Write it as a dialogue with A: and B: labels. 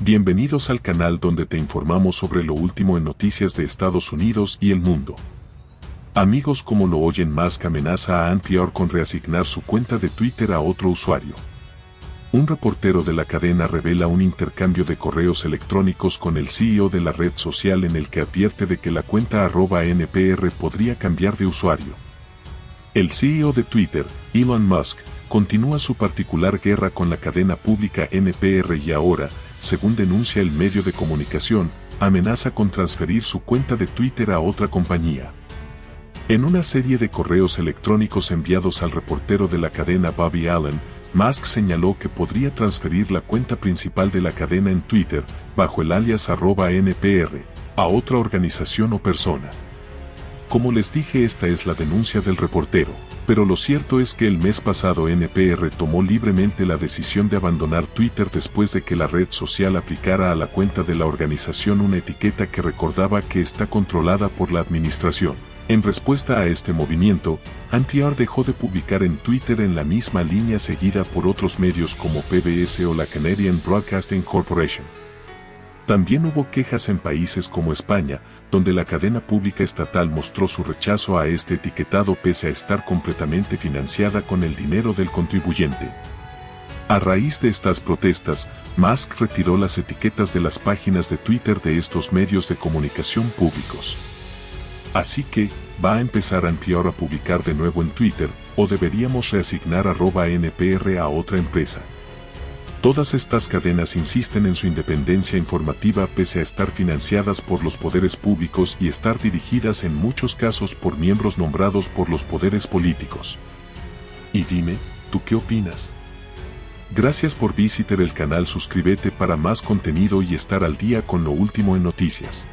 A: Bienvenidos al canal donde te informamos sobre lo último en noticias de Estados Unidos y el mundo. Amigos como lo oyen Musk amenaza a NPR con reasignar su cuenta de Twitter a otro usuario. Un reportero de la cadena revela un intercambio de correos electrónicos con el CEO de la red social en el que advierte de que la cuenta arroba NPR podría cambiar de usuario. El CEO de Twitter, Elon Musk, continúa su particular guerra con la cadena pública NPR y ahora, según denuncia el medio de comunicación, amenaza con transferir su cuenta de Twitter a otra compañía. En una serie de correos electrónicos enviados al reportero de la cadena Bobby Allen, Musk señaló que podría transferir la cuenta principal de la cadena en Twitter, bajo el alias arroba NPR, a otra organización o persona. Como les dije esta es la denuncia del reportero pero lo cierto es que el mes pasado NPR tomó libremente la decisión de abandonar Twitter después de que la red social aplicara a la cuenta de la organización una etiqueta que recordaba que está controlada por la administración. En respuesta a este movimiento, NPR dejó de publicar en Twitter en la misma línea seguida por otros medios como PBS o la Canadian Broadcasting Corporation. También hubo quejas en países como España, donde la cadena pública estatal mostró su rechazo a este etiquetado pese a estar completamente financiada con el dinero del contribuyente. A raíz de estas protestas, Musk retiró las etiquetas de las páginas de Twitter de estos medios de comunicación públicos. Así que, ¿va a empezar a NPR a publicar de nuevo en Twitter, o deberíamos reasignar arroba NPR a otra empresa? Todas estas cadenas insisten en su independencia informativa pese a estar financiadas por los poderes públicos y estar dirigidas en muchos casos por miembros nombrados por los poderes políticos. Y dime, ¿tú qué opinas? Gracias por visitar el canal suscríbete para más contenido y estar al día con lo último en noticias.